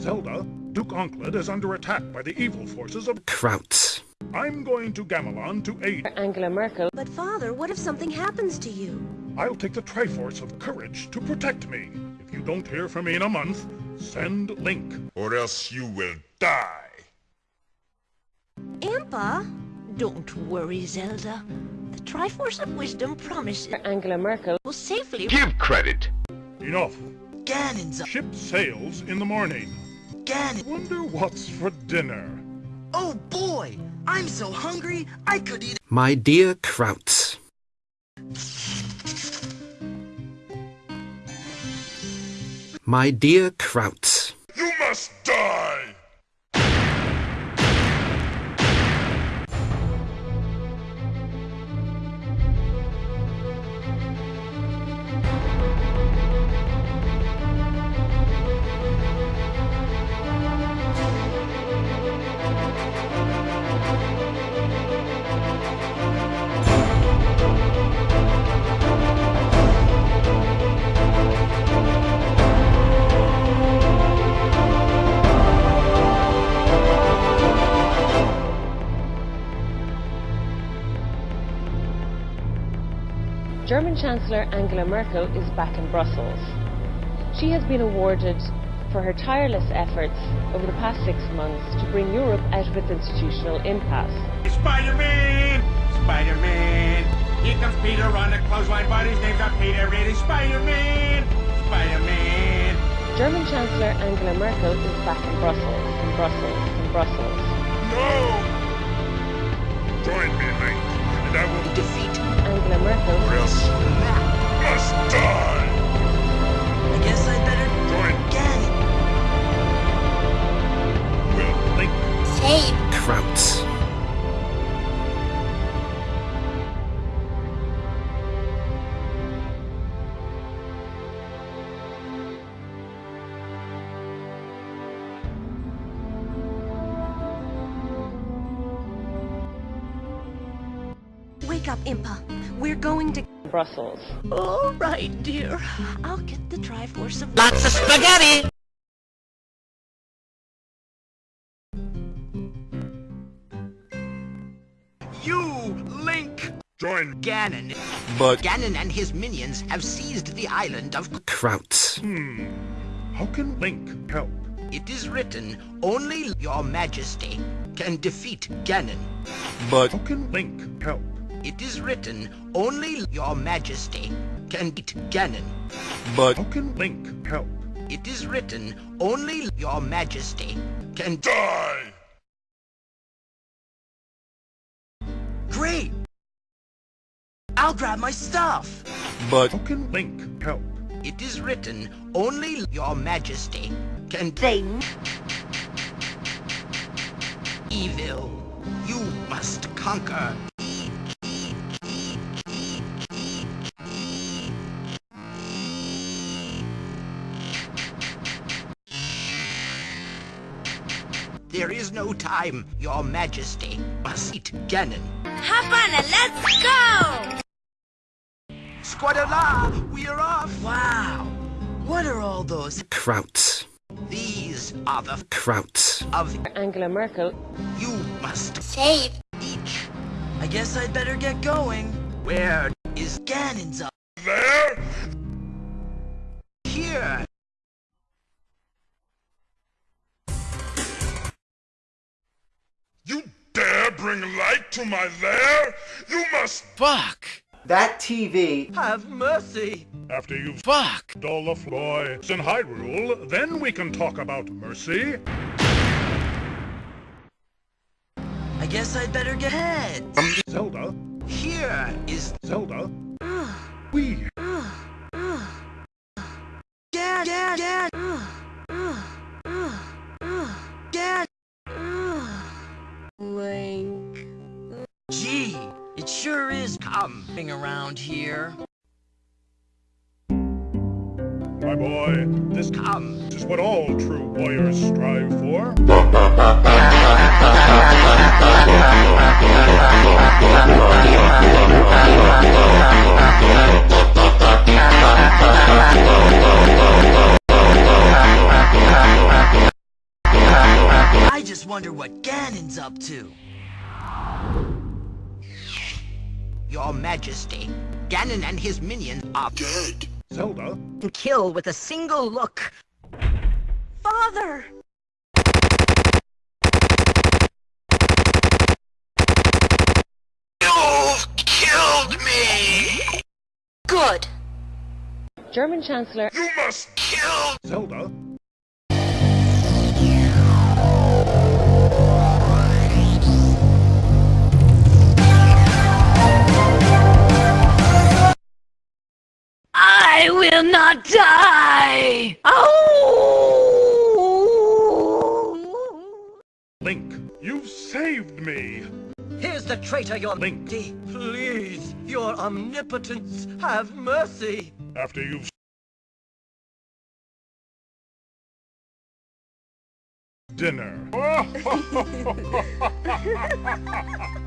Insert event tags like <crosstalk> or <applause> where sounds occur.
Zelda, Duke Onkled is under attack by the evil forces of Kraut. I'm going to Gamelon to aid. Angela Merkel. But father, what if something happens to you? I'll take the Triforce of Courage to protect me. If you don't hear from me in a month, send Link. Or else you will die. Impa? Don't worry, Zelda. The Triforce of Wisdom promises Angela Merkel. will safely Give credit. Enough. Ganon's. Ship sails in the morning. Ganon. Wonder what's for dinner. Oh boy! I'm so hungry, I could eat My dear Krauts. My dear Krauts. You must die! Chancellor Angela Merkel is back in Brussels. She has been awarded for her tireless efforts over the past six months to bring Europe out of its institutional impasse. Spider-Man! Spider-Man! Here comes Peter on a clothesline, but his name's not Peter, it is Spider-Man! Spider-Man! German Chancellor Angela Merkel is back in Brussels, in Brussels, in Brussels. No! Join me, Link, and I will defeat. Angela Merkel. Or else Wake up, Impa. We're going to. Brussels. All right, dear. I'll get the Triforce of. Lots of spaghetti! You, Link! Join Ganon. But Ganon and his minions have seized the island of... Kraut. Hmm. How can Link help? It is written, only your majesty can defeat Ganon. But How can Link help? It is written, only your majesty can beat Ganon. but How can Link help? It is written, only your majesty can... die! Great! I'll grab my stuff! but How can Link help? It is written, only your majesty can... They. Evil, you must conquer. There is no time, your majesty must eat Ganon. Hop on and let's go! Squadala, we are off! Wow! What are all those? Kraut. These are the Kraut. of Angela Merkel. you must Save. each. I guess I'd better get going. Where is Ganon's up. There? here? Bring light to my lair? You must Fuck. That TV. Have mercy. After you've Fuck. all the boys in Hyrule, then we can talk about mercy. I guess I'd better get head. Um, Zelda, Here is Zelda. We Gan, Gan, Gan. Come. coming around here. My boy, this Come. is what all true warriors strive for. I just wonder what Ganon's up to. Your Majesty, Ganon and his minions are Dead. Zelda, to kill with a single look. Father! You've killed me! Good. German Chancellor You must kill Zelda, will not die! Oh! Link, you've saved me. Here's the traitor, your Link. Please, your omnipotence, have mercy. After you've dinner. <laughs> <laughs>